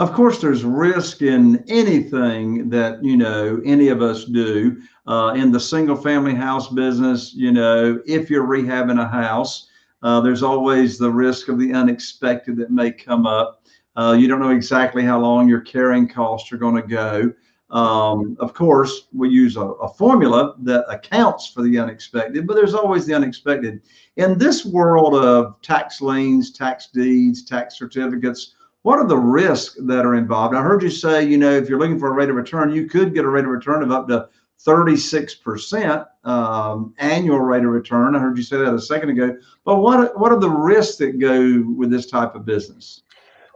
Of course, there's risk in anything that you know any of us do. Uh, in the single family house business, you know, if you're rehabbing a house, uh, there's always the risk of the unexpected that may come up. Uh, you don't know exactly how long your carrying costs are going to go. Um, of course, we use a, a, formula that accounts for the unexpected, but there's always the unexpected. In this world of tax liens, tax deeds, tax certificates, what are the risks that are involved? I heard you say, you know, if you're looking for a rate of return, you could get a rate of return of up to 36% um, annual rate of return. I heard you say that a second ago. But what what are the risks that go with this type of business?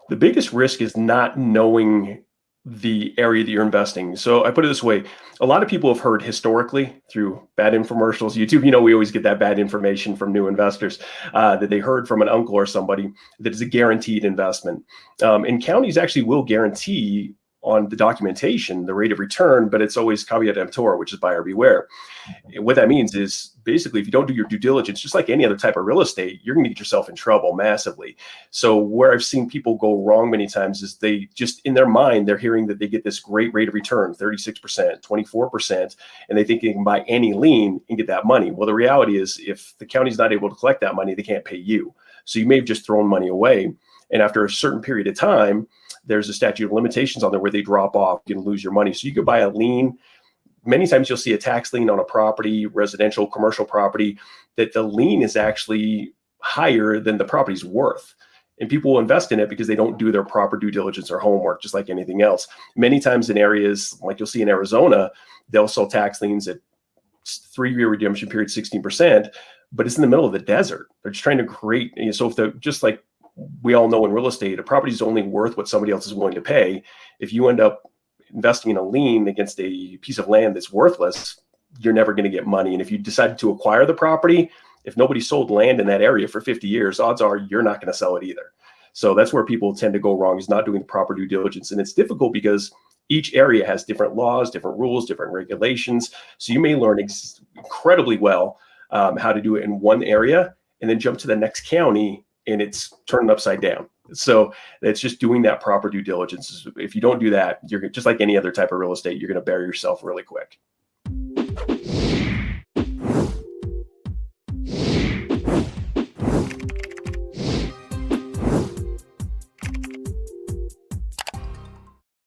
The biggest risk is not knowing the area that you're investing. So I put it this way, a lot of people have heard historically through bad infomercials, YouTube, you know, we always get that bad information from new investors uh, that they heard from an uncle or somebody that is a guaranteed investment. Um, and counties actually will guarantee on the documentation, the rate of return, but it's always caveat emptor, which is buyer beware. What that means is basically, if you don't do your due diligence, just like any other type of real estate, you're going to get yourself in trouble massively. So where I've seen people go wrong many times is they just in their mind, they're hearing that they get this great rate of return, 36%, 24%, and they think they can buy any lien and get that money. Well, the reality is if the county's not able to collect that money, they can't pay you. So you may have just thrown money away. And after a certain period of time, there's a statute of limitations on there where they drop off, you can lose your money. So you could buy a lien. Many times you'll see a tax lien on a property, residential, commercial property, that the lien is actually higher than the property's worth. And people will invest in it because they don't do their proper due diligence or homework, just like anything else. Many times in areas like you'll see in Arizona, they'll sell tax liens at three-year redemption period, 16%, but it's in the middle of the desert. They're just trying to create, you know, so if they're just like we all know in real estate, a property is only worth what somebody else is willing to pay. If you end up investing in a lien against a piece of land that's worthless, you're never going to get money. And if you decide to acquire the property, if nobody sold land in that area for 50 years, odds are you're not going to sell it either. So that's where people tend to go wrong is not doing the proper due diligence. And it's difficult because each area has different laws, different rules, different regulations. So you may learn incredibly well um, how to do it in one area and then jump to the next county and it's turned upside down. So it's just doing that proper due diligence. If you don't do that, you're just like any other type of real estate, you're going to bury yourself really quick.